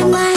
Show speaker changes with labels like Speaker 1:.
Speaker 1: 내 말.